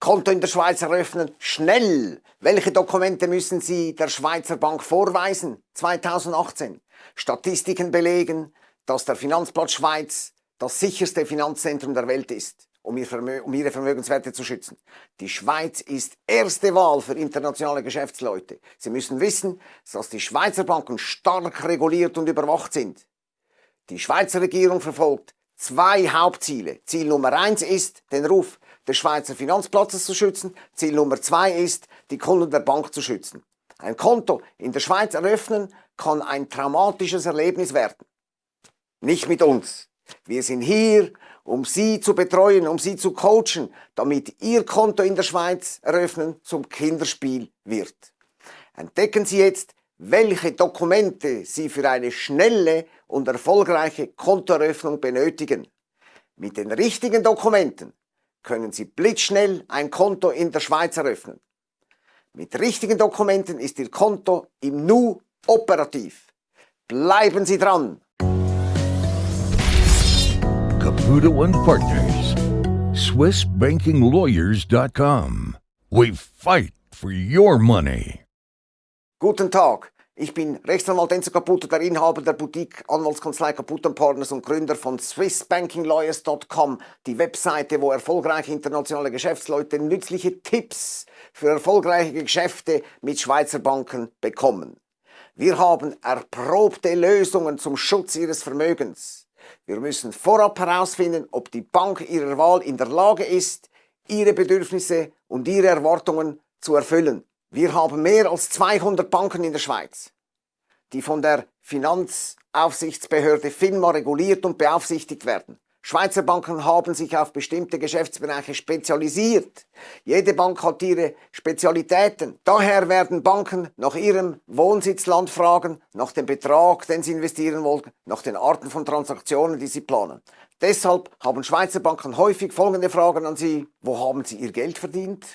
Konto in der Schweiz eröffnen, schnell! Welche Dokumente müssen Sie der Schweizer Bank vorweisen? 2018. Statistiken belegen, dass der Finanzplatz Schweiz das sicherste Finanzzentrum der Welt ist, um, ihre Vermögenswerte zu schützen. Die Schweiz ist erste Wahl für internationale Geschäftsleute. Sie müssen wissen, dass die Schweizer Banken stark reguliert und überwacht sind. Die Schweizer Regierung verfolgt zwei Hauptziele. Ziel Nummer eins ist, den Ruf des Schweizer Finanzplatzes zu schützen. Ziel Nummer zwei ist, die Kunden der Bank zu schützen. Ein Konto in der Schweiz eröffnen kann ein traumatisches Erlebnis werden. Nicht mit uns. Wir sind hier, um Sie zu betreuen, um Sie zu coachen, damit Ihr Konto in der Schweiz eröffnen zum Kinderspiel wird. Entdecken Sie jetzt, welche Dokumente Sie für eine schnelle und erfolgreiche Kontoeröffnung benötigen. Mit den richtigen Dokumenten können Sie blitzschnell ein Konto in der Schweiz eröffnen. Mit richtigen Dokumenten ist Ihr Konto im Nu operativ. Bleiben Sie dran! Caputo and Partners, SwissBankingLawyers.com. We fight for your money. Guten Tag. Ich bin Rechtsanwalt Enzo Caputo, der Inhaber der Boutique Anwaltskanzlei Caputo Partners und Gründer von SwissBankingLawyers.com, die Webseite, wo erfolgreiche internationale Geschäftsleute nützliche Tipps für erfolgreiche Geschäfte mit Schweizer Banken bekommen. Wir haben erprobte Lösungen zum Schutz Ihres Vermögens. Wir müssen vorab herausfinden, ob die Bank Ihrer Wahl in der Lage ist, Ihre Bedürfnisse und Ihre Erwartungen zu erfüllen. Wir haben mehr als 200 Banken in der Schweiz, die von der Finanzaufsichtsbehörde FINMA reguliert und beaufsichtigt werden. Schweizer Banken haben sich auf bestimmte Geschäftsbereiche spezialisiert. Jede Bank hat ihre Spezialitäten. Daher werden Banken nach ihrem Wohnsitzland fragen, nach dem Betrag, den sie investieren wollen, nach den Arten von Transaktionen, die sie planen. Deshalb haben Schweizer Banken häufig folgende Fragen an Sie. Wo haben Sie Ihr Geld verdient?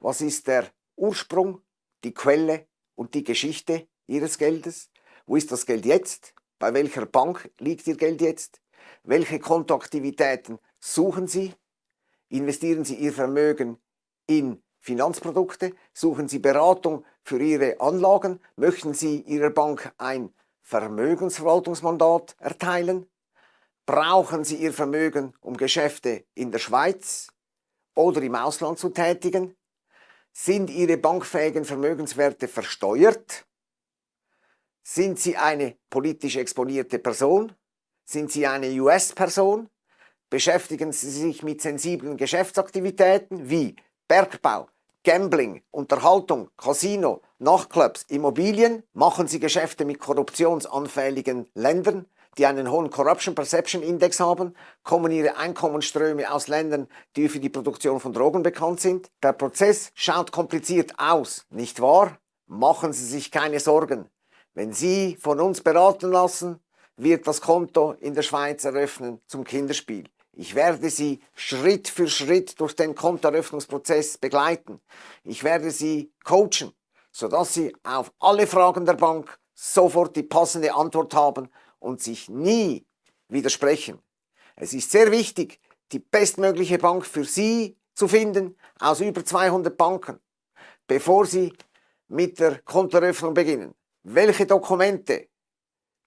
Was ist der Ursprung, die Quelle und die Geschichte Ihres Geldes. Wo ist das Geld jetzt? Bei welcher Bank liegt Ihr Geld jetzt? Welche Kontoaktivitäten suchen Sie? Investieren Sie Ihr Vermögen in Finanzprodukte? Suchen Sie Beratung für Ihre Anlagen? Möchten Sie Ihrer Bank ein Vermögensverwaltungsmandat erteilen? Brauchen Sie Ihr Vermögen, um Geschäfte in der Schweiz oder im Ausland zu tätigen? Sind Ihre bankfähigen Vermögenswerte versteuert? Sind Sie eine politisch exponierte Person? Sind Sie eine US-Person? Beschäftigen Sie sich mit sensiblen Geschäftsaktivitäten wie Bergbau, Gambling, Unterhaltung, Casino, Nachtclubs, Immobilien? Machen Sie Geschäfte mit korruptionsanfälligen Ländern? Die einen hohen Corruption Perception Index haben, kommen ihre Einkommensströme aus Ländern, die für die Produktion von Drogen bekannt sind. Der Prozess schaut kompliziert aus, nicht wahr? Machen Sie sich keine Sorgen. Wenn Sie von uns beraten lassen, wird das Konto in der Schweiz eröffnen zum Kinderspiel. Ich werde Sie Schritt für Schritt durch den Kontoeröffnungsprozess begleiten. Ich werde Sie coachen, sodass Sie auf alle Fragen der Bank sofort die passende Antwort haben und sich nie widersprechen. Es ist sehr wichtig, die bestmögliche Bank für Sie zu finden aus über 200 Banken, bevor Sie mit der Kontoeröffnung beginnen. Welche Dokumente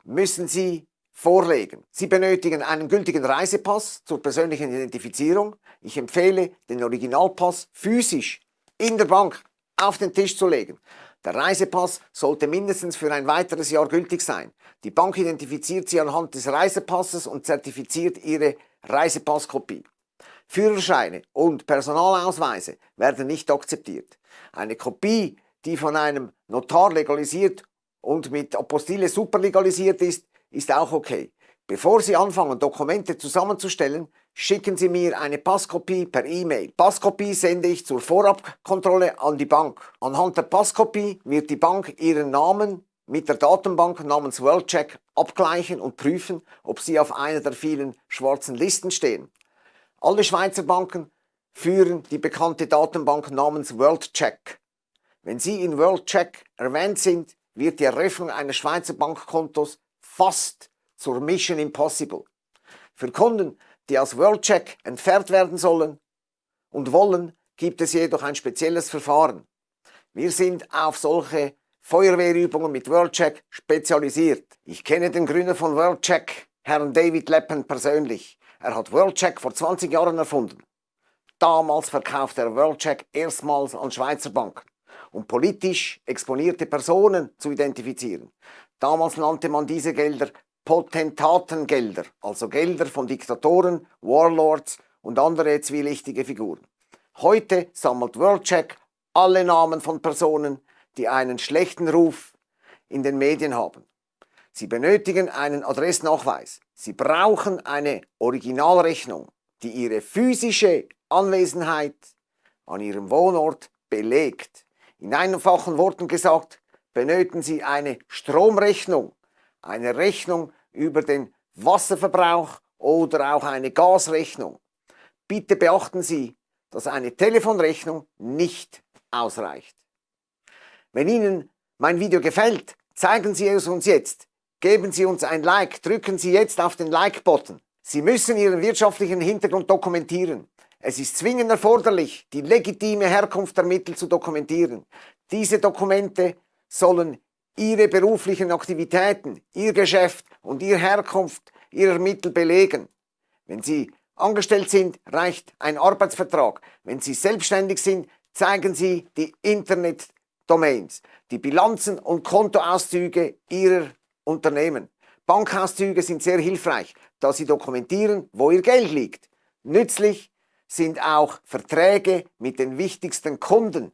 müssen Sie vorlegen? Sie benötigen einen gültigen Reisepass zur persönlichen Identifizierung. Ich empfehle, den Originalpass physisch in der Bank auf den Tisch zu legen. Der Reisepass sollte mindestens für ein weiteres Jahr gültig sein. Die Bank identifiziert Sie anhand des Reisepasses und zertifiziert Ihre Reisepasskopie. Führerscheine und Personalausweise werden nicht akzeptiert. Eine Kopie, die von einem Notar legalisiert und mit Apostille superlegalisiert ist, ist auch okay. Bevor Sie anfangen, Dokumente zusammenzustellen, schicken Sie mir eine Passkopie per E-Mail. Passkopie sende ich zur Vorabkontrolle an die Bank. Anhand der Passkopie wird die Bank Ihren Namen mit der Datenbank namens WorldCheck abgleichen und prüfen, ob Sie auf einer der vielen schwarzen Listen stehen. Alle Schweizer Banken führen die bekannte Datenbank namens WorldCheck. Wenn Sie in WorldCheck erwähnt sind, wird die Eröffnung eines Schweizer Bankkontos fast zur Mission Impossible. Für Kunden, die aus WorldCheck entfernt werden sollen und wollen, gibt es jedoch ein spezielles Verfahren. Wir sind auf solche Feuerwehrübungen mit WorldCheck spezialisiert. Ich kenne den Gründer von WorldCheck, Herrn David Leppen, persönlich. Er hat WorldCheck vor 20 Jahren erfunden. Damals verkaufte er WorldCheck erstmals an Schweizer Banken, um politisch exponierte Personen zu identifizieren. Damals nannte man diese Gelder Potentatengelder, also Gelder von Diktatoren, Warlords und andere zwielichtige Figuren. Heute sammelt WorldCheck alle Namen von Personen, die einen schlechten Ruf in den Medien haben. Sie benötigen einen Adressnachweis. Sie brauchen eine Originalrechnung, die ihre physische Anwesenheit an ihrem Wohnort belegt. In einfachen Worten gesagt, benötigen Sie eine Stromrechnung, eine Rechnung über den Wasserverbrauch oder auch eine Gasrechnung. Bitte beachten Sie, dass eine Telefonrechnung nicht ausreicht. Wenn Ihnen mein Video gefällt, zeigen Sie es uns jetzt. Geben Sie uns ein Like, drücken Sie jetzt auf den Like-Button. Sie müssen Ihren wirtschaftlichen Hintergrund dokumentieren. Es ist zwingend erforderlich, die legitime Herkunft der Mittel zu dokumentieren. Diese Dokumente sollen Ihre beruflichen Aktivitäten, Ihr Geschäft und Ihre Herkunft Ihrer Mittel belegen. Wenn Sie angestellt sind, reicht ein Arbeitsvertrag. Wenn Sie selbstständig sind, zeigen Sie die Internet-Domains, die Bilanzen und Kontoauszüge Ihrer Unternehmen. Bankauszüge sind sehr hilfreich, da sie dokumentieren, wo Ihr Geld liegt. Nützlich sind auch Verträge mit den wichtigsten Kunden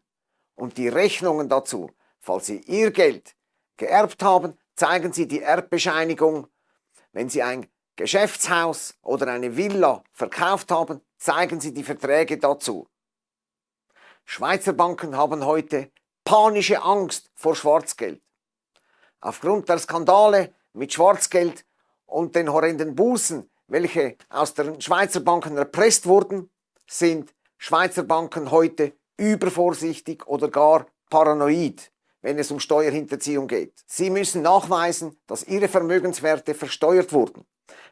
und die Rechnungen dazu. Falls Sie Ihr Geld geerbt haben, zeigen Sie die Erbbescheinigung. Wenn Sie ein Geschäftshaus oder eine Villa verkauft haben, zeigen Sie die Verträge dazu. Schweizer Banken haben heute panische Angst vor Schwarzgeld. Aufgrund der Skandale mit Schwarzgeld und den horrenden Bußen, welche aus den Schweizer Banken erpresst wurden, sind Schweizer Banken heute übervorsichtig oder gar paranoid, wenn es um Steuerhinterziehung geht. Sie müssen nachweisen, dass ihre Vermögenswerte versteuert wurden.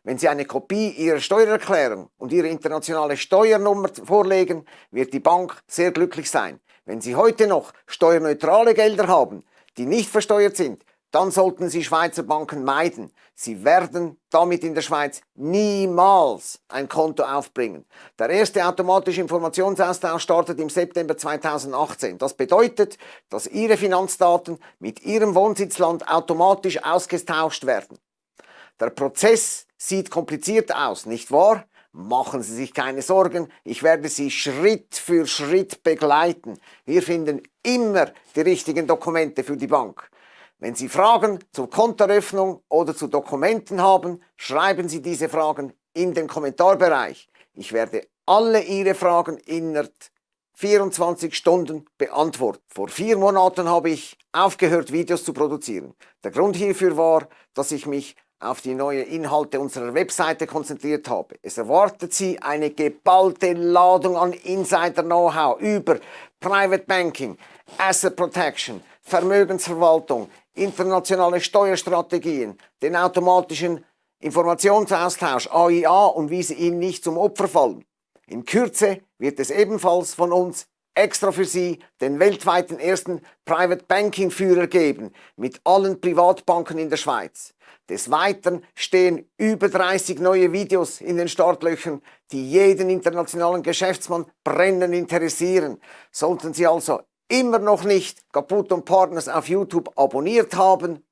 Wenn Sie eine Kopie Ihrer Steuererklärung und Ihre internationale Steuernummer vorlegen, wird die Bank sehr glücklich sein. Wenn Sie heute noch steuerneutrale Gelder haben, die nicht versteuert sind, dann sollten Sie Schweizer Banken meiden. Sie werden damit in der Schweiz niemals ein Konto aufbringen. Der erste automatische Informationsaustausch startet im September 2018. Das bedeutet, dass Ihre Finanzdaten mit Ihrem Wohnsitzland automatisch ausgetauscht werden. Der Prozess sieht kompliziert aus, nicht wahr? Machen Sie sich keine Sorgen, ich werde Sie Schritt für Schritt begleiten. Wir finden immer die richtigen Dokumente für die Bank. Wenn Sie Fragen zur Kontoeröffnung oder zu Dokumenten haben, schreiben Sie diese Fragen in den Kommentarbereich. Ich werde alle Ihre Fragen innerhalb 24 Stunden beantwortet. Vor vier Monaten habe ich aufgehört, Videos zu produzieren. Der Grund hierfür war, dass ich mich auf die neuen Inhalte unserer Webseite konzentriert habe. Es erwartet Sie eine geballte Ladung an Insider-Know-how über Private Banking, Asset Protection, Vermögensverwaltung, internationale Steuerstrategien, den automatischen Informationsaustausch AIA und wie Sie ihnen nicht zum Opfer fallen. In Kürze wird es ebenfalls von uns extra für Sie den weltweiten ersten Private Banking Führer geben mit allen Privatbanken in der Schweiz. Des Weiteren stehen über 30 neue Videos in den Startlöchern, die jeden internationalen Geschäftsmann brennend interessieren. Sollten Sie also immer noch nicht Kaput und Partners auf YouTube abonniert haben,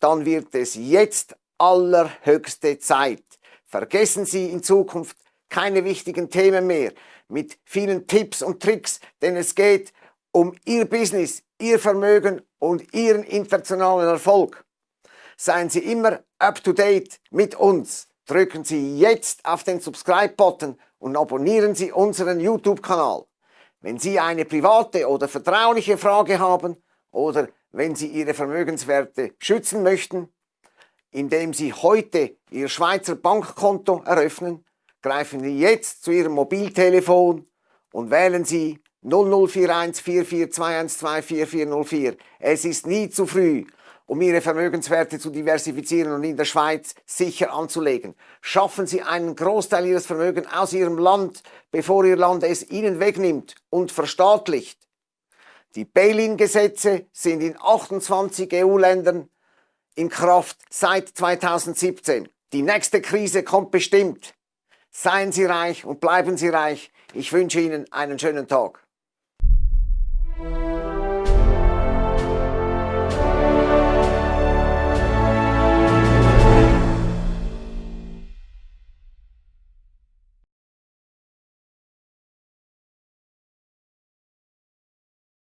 dann wird es jetzt allerhöchste Zeit. Vergessen Sie in Zukunft keine wichtigen Themen mehr mit vielen Tipps und Tricks, denn es geht um Ihr Business, Ihr Vermögen und Ihren internationalen Erfolg. Seien Sie immer up-to-date mit uns. Drücken Sie jetzt auf den Subscribe-Button und abonnieren Sie unseren YouTube-Kanal. Wenn Sie eine private oder vertrauliche Frage haben oder wenn Sie Ihre Vermögenswerte schützen möchten, indem Sie heute Ihr Schweizer Bankkonto eröffnen, greifen Sie jetzt zu Ihrem Mobiltelefon und wählen Sie 0041 4421244404. Es ist nie zu früh um Ihre Vermögenswerte zu diversifizieren und in der Schweiz sicher anzulegen. Schaffen Sie einen Großteil Ihres Vermögens aus Ihrem Land, bevor Ihr Land es Ihnen wegnimmt und verstaatlicht. Die Bail-in-Gesetze sind in 28 EU-Ländern in Kraft seit 2017. Die nächste Krise kommt bestimmt. Seien Sie reich und bleiben Sie reich. Ich wünsche Ihnen einen schönen Tag.